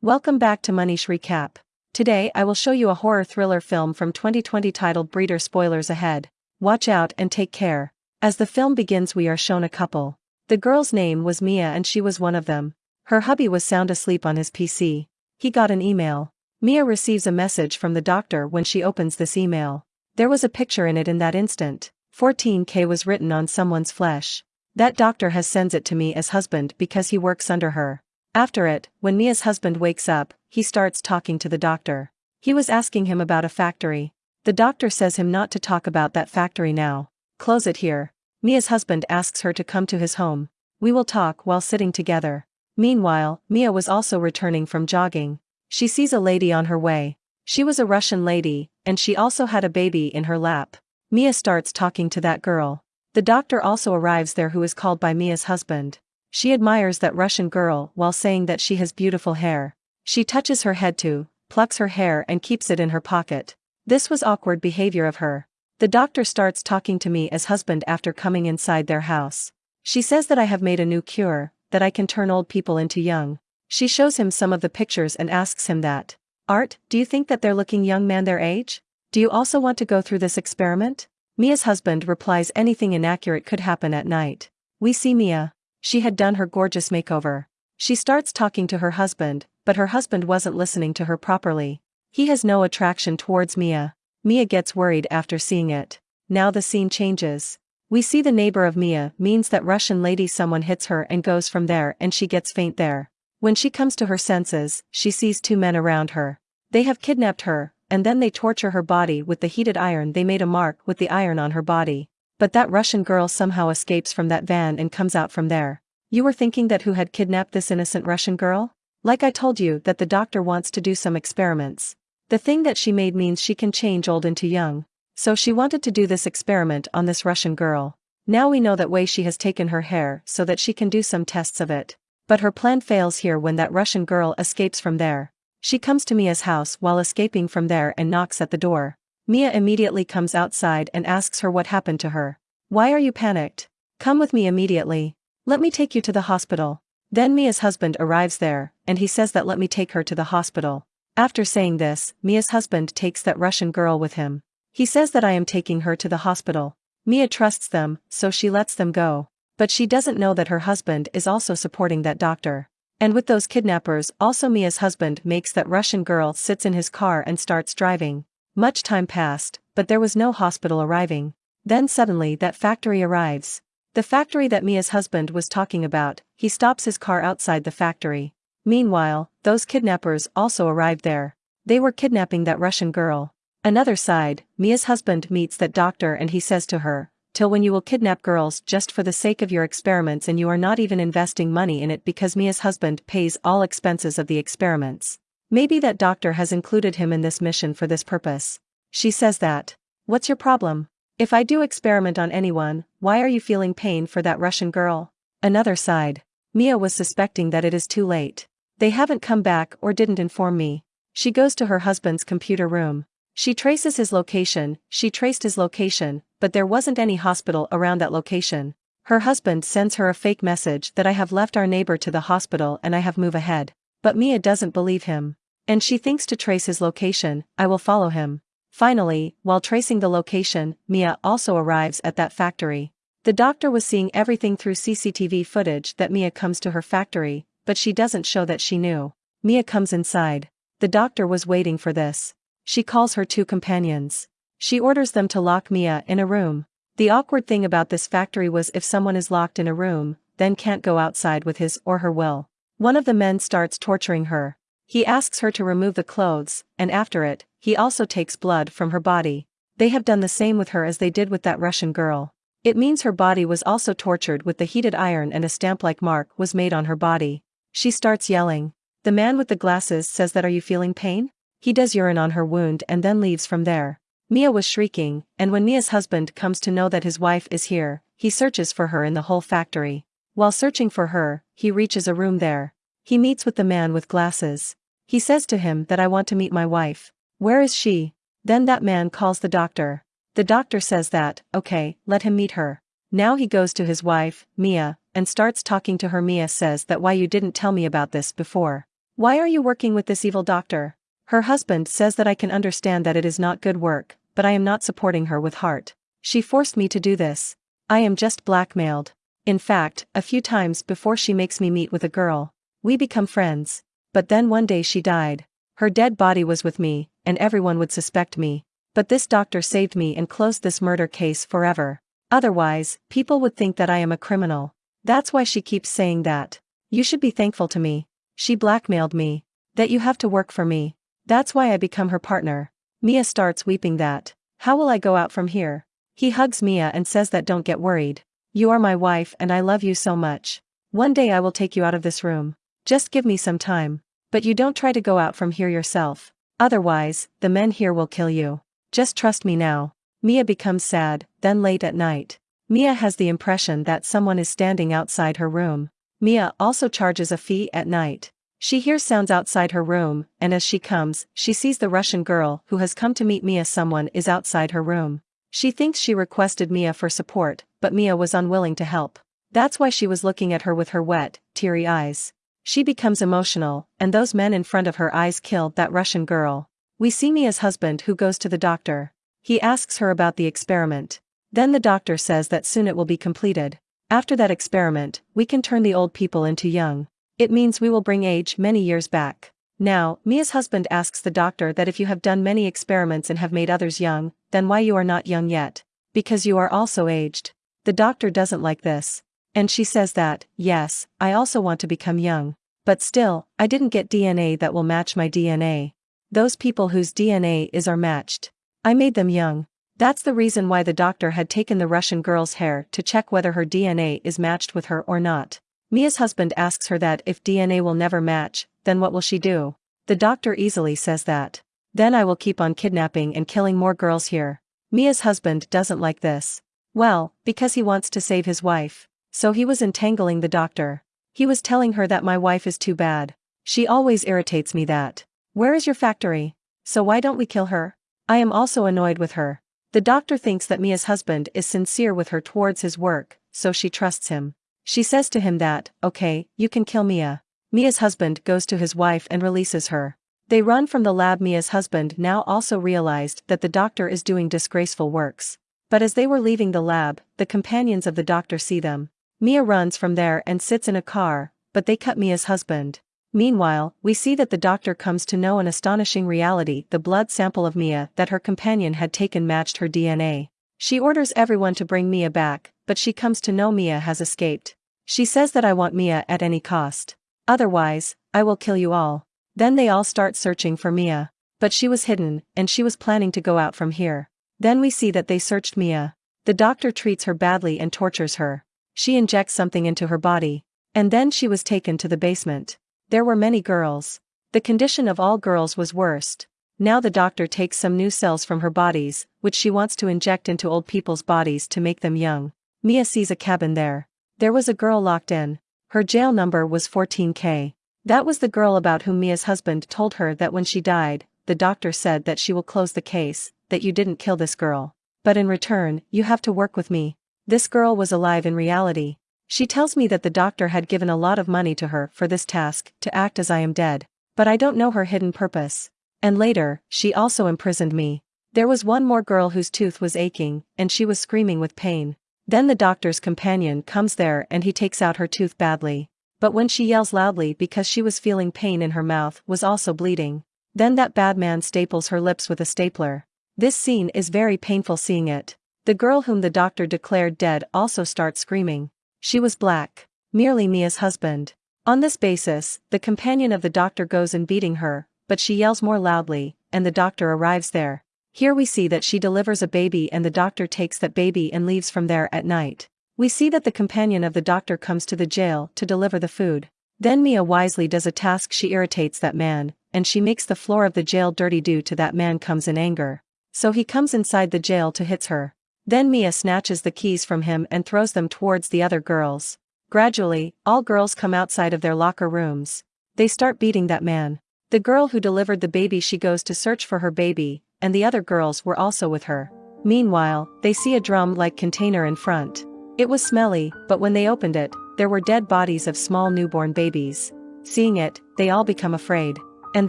Welcome back to Manish Recap. Today I will show you a horror thriller film from 2020 titled Breeder Spoilers Ahead. Watch out and take care. As the film begins we are shown a couple. The girl's name was Mia and she was one of them. Her hubby was sound asleep on his PC. He got an email. Mia receives a message from the doctor when she opens this email. There was a picture in it in that instant. 14k was written on someone's flesh. That doctor has sends it to Mia's husband because he works under her. After it, when Mia's husband wakes up, he starts talking to the doctor. He was asking him about a factory. The doctor says him not to talk about that factory now. Close it here. Mia's husband asks her to come to his home. We will talk while sitting together. Meanwhile, Mia was also returning from jogging. She sees a lady on her way. She was a Russian lady, and she also had a baby in her lap. Mia starts talking to that girl. The doctor also arrives there who is called by Mia's husband. She admires that Russian girl while saying that she has beautiful hair. She touches her head too, plucks her hair and keeps it in her pocket. This was awkward behavior of her. The doctor starts talking to Mia's husband after coming inside their house. She says that I have made a new cure, that I can turn old people into young. She shows him some of the pictures and asks him that. Art, do you think that they're looking young man their age? Do you also want to go through this experiment? Mia's husband replies anything inaccurate could happen at night. We see Mia. She had done her gorgeous makeover. She starts talking to her husband, but her husband wasn't listening to her properly. He has no attraction towards Mia. Mia gets worried after seeing it. Now the scene changes. We see the neighbor of Mia means that Russian lady someone hits her and goes from there and she gets faint there. When she comes to her senses, she sees two men around her. They have kidnapped her, and then they torture her body with the heated iron they made a mark with the iron on her body. But that Russian girl somehow escapes from that van and comes out from there. You were thinking that who had kidnapped this innocent Russian girl? Like I told you that the doctor wants to do some experiments. The thing that she made means she can change old into young. So she wanted to do this experiment on this Russian girl. Now we know that way she has taken her hair so that she can do some tests of it. But her plan fails here when that Russian girl escapes from there. She comes to Mia's house while escaping from there and knocks at the door. Mia immediately comes outside and asks her what happened to her. Why are you panicked? Come with me immediately. Let me take you to the hospital. Then Mia's husband arrives there, and he says that let me take her to the hospital. After saying this, Mia's husband takes that Russian girl with him. He says that I am taking her to the hospital. Mia trusts them, so she lets them go. But she doesn't know that her husband is also supporting that doctor. And with those kidnappers also Mia's husband makes that Russian girl sits in his car and starts driving. Much time passed, but there was no hospital arriving. Then suddenly that factory arrives. The factory that Mia's husband was talking about, he stops his car outside the factory. Meanwhile, those kidnappers also arrived there. They were kidnapping that Russian girl. Another side, Mia's husband meets that doctor and he says to her, till when you will kidnap girls just for the sake of your experiments and you are not even investing money in it because Mia's husband pays all expenses of the experiments. Maybe that doctor has included him in this mission for this purpose. She says that. What's your problem? If I do experiment on anyone, why are you feeling pain for that Russian girl? Another side. Mia was suspecting that it is too late. They haven't come back or didn't inform me. She goes to her husband's computer room. She traces his location, she traced his location, but there wasn't any hospital around that location. Her husband sends her a fake message that I have left our neighbor to the hospital and I have move ahead. But Mia doesn't believe him. And she thinks to trace his location, I will follow him. Finally, while tracing the location, Mia also arrives at that factory. The doctor was seeing everything through CCTV footage that Mia comes to her factory, but she doesn't show that she knew. Mia comes inside. The doctor was waiting for this. She calls her two companions. She orders them to lock Mia in a room. The awkward thing about this factory was if someone is locked in a room, then can't go outside with his or her will. One of the men starts torturing her. He asks her to remove the clothes, and after it, he also takes blood from her body. They have done the same with her as they did with that Russian girl. It means her body was also tortured with the heated iron and a stamp-like mark was made on her body. She starts yelling. The man with the glasses says that are you feeling pain? He does urine on her wound and then leaves from there. Mia was shrieking, and when Mia's husband comes to know that his wife is here, he searches for her in the whole factory. While searching for her, he reaches a room there. He meets with the man with glasses. He says to him that I want to meet my wife. Where is she? Then that man calls the doctor. The doctor says that, okay, let him meet her. Now he goes to his wife, Mia, and starts talking to her. Mia says that why you didn't tell me about this before. Why are you working with this evil doctor? Her husband says that I can understand that it is not good work, but I am not supporting her with heart. She forced me to do this. I am just blackmailed. In fact, a few times before she makes me meet with a girl. We become friends. But then one day she died. Her dead body was with me, and everyone would suspect me. But this doctor saved me and closed this murder case forever. Otherwise, people would think that I am a criminal. That's why she keeps saying that. You should be thankful to me. She blackmailed me. That you have to work for me. That's why I become her partner. Mia starts weeping that. How will I go out from here? He hugs Mia and says that don't get worried. You are my wife and I love you so much. One day I will take you out of this room. Just give me some time. But you don't try to go out from here yourself. Otherwise, the men here will kill you. Just trust me now. Mia becomes sad, then late at night. Mia has the impression that someone is standing outside her room. Mia also charges a fee at night. She hears sounds outside her room, and as she comes, she sees the Russian girl who has come to meet Mia someone is outside her room. She thinks she requested Mia for support, but Mia was unwilling to help. That's why she was looking at her with her wet, teary eyes. She becomes emotional, and those men in front of her eyes killed that Russian girl. We see Mia's husband who goes to the doctor. He asks her about the experiment. Then the doctor says that soon it will be completed. After that experiment, we can turn the old people into young. It means we will bring age many years back. Now, Mia's husband asks the doctor that if you have done many experiments and have made others young, then why you are not young yet? Because you are also aged. The doctor doesn't like this. And she says that, yes, I also want to become young. But still, I didn't get DNA that will match my DNA. Those people whose DNA is are matched. I made them young. That's the reason why the doctor had taken the Russian girl's hair to check whether her DNA is matched with her or not. Mia's husband asks her that if DNA will never match, then what will she do? The doctor easily says that. Then I will keep on kidnapping and killing more girls here. Mia's husband doesn't like this. Well, because he wants to save his wife. So he was entangling the doctor. He was telling her that my wife is too bad. She always irritates me that. Where is your factory? So why don't we kill her? I am also annoyed with her. The doctor thinks that Mia's husband is sincere with her towards his work, so she trusts him. She says to him that, okay, you can kill Mia. Mia's husband goes to his wife and releases her. They run from the lab Mia's husband now also realized that the doctor is doing disgraceful works. But as they were leaving the lab, the companions of the doctor see them. Mia runs from there and sits in a car, but they cut Mia's husband. Meanwhile, we see that the doctor comes to know an astonishing reality the blood sample of Mia that her companion had taken matched her DNA. She orders everyone to bring Mia back, but she comes to know Mia has escaped. She says that I want Mia at any cost. Otherwise, I will kill you all. Then they all start searching for Mia. But she was hidden, and she was planning to go out from here. Then we see that they searched Mia. The doctor treats her badly and tortures her. She injects something into her body. And then she was taken to the basement. There were many girls. The condition of all girls was worst. Now the doctor takes some new cells from her bodies, which she wants to inject into old people's bodies to make them young. Mia sees a cabin there. There was a girl locked in. Her jail number was 14K. That was the girl about whom Mia's husband told her that when she died, the doctor said that she will close the case, that you didn't kill this girl. But in return, you have to work with me. This girl was alive in reality. She tells me that the doctor had given a lot of money to her for this task, to act as I am dead. But I don't know her hidden purpose. And later, she also imprisoned me. There was one more girl whose tooth was aching, and she was screaming with pain. Then the doctor's companion comes there and he takes out her tooth badly. But when she yells loudly because she was feeling pain in her mouth was also bleeding. Then that bad man staples her lips with a stapler. This scene is very painful seeing it. The girl whom the doctor declared dead also starts screaming. She was black. Merely Mia's husband. On this basis, the companion of the doctor goes in beating her, but she yells more loudly, and the doctor arrives there. Here we see that she delivers a baby and the doctor takes that baby and leaves from there at night. We see that the companion of the doctor comes to the jail to deliver the food. Then Mia wisely does a task she irritates that man, and she makes the floor of the jail dirty due to that man comes in anger. So he comes inside the jail to hits her. Then Mia snatches the keys from him and throws them towards the other girls. Gradually, all girls come outside of their locker rooms. They start beating that man. The girl who delivered the baby she goes to search for her baby, and the other girls were also with her. Meanwhile, they see a drum-like container in front. It was smelly, but when they opened it, there were dead bodies of small newborn babies. Seeing it, they all become afraid. And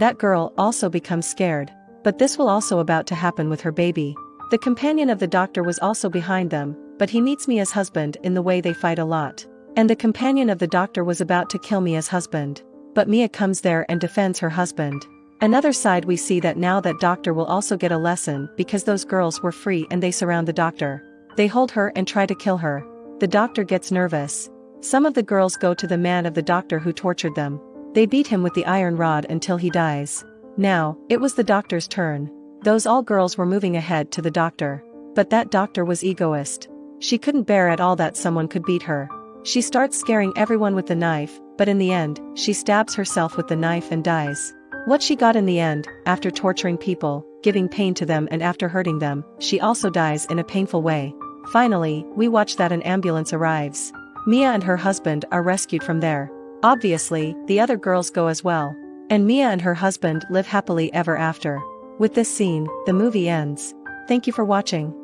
that girl also becomes scared. But this will also about to happen with her baby. The companion of the doctor was also behind them, but he meets Mia's husband in the way they fight a lot. And the companion of the doctor was about to kill Mia's husband. But Mia comes there and defends her husband. Another side we see that now that doctor will also get a lesson because those girls were free and they surround the doctor. They hold her and try to kill her. The doctor gets nervous. Some of the girls go to the man of the doctor who tortured them. They beat him with the iron rod until he dies. Now, it was the doctor's turn. Those all girls were moving ahead to the doctor. But that doctor was egoist. She couldn't bear at all that someone could beat her. She starts scaring everyone with the knife, but in the end, she stabs herself with the knife and dies. What she got in the end, after torturing people, giving pain to them and after hurting them, she also dies in a painful way. Finally, we watch that an ambulance arrives. Mia and her husband are rescued from there. Obviously, the other girls go as well. And Mia and her husband live happily ever after. With this scene, the movie ends. Thank you for watching.